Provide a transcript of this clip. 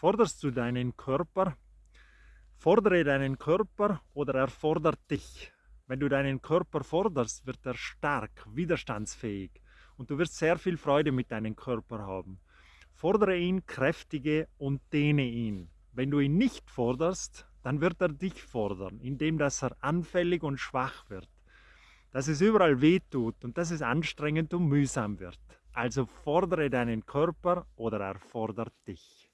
Forderst du deinen Körper, fordere deinen Körper oder er fordert dich. Wenn du deinen Körper forderst, wird er stark, widerstandsfähig und du wirst sehr viel Freude mit deinem Körper haben. Fordere ihn, kräftige und dehne ihn. Wenn du ihn nicht forderst, dann wird er dich fordern, indem dass er anfällig und schwach wird. Dass es überall wehtut und dass es anstrengend und mühsam wird. Also fordere deinen Körper oder er fordert dich.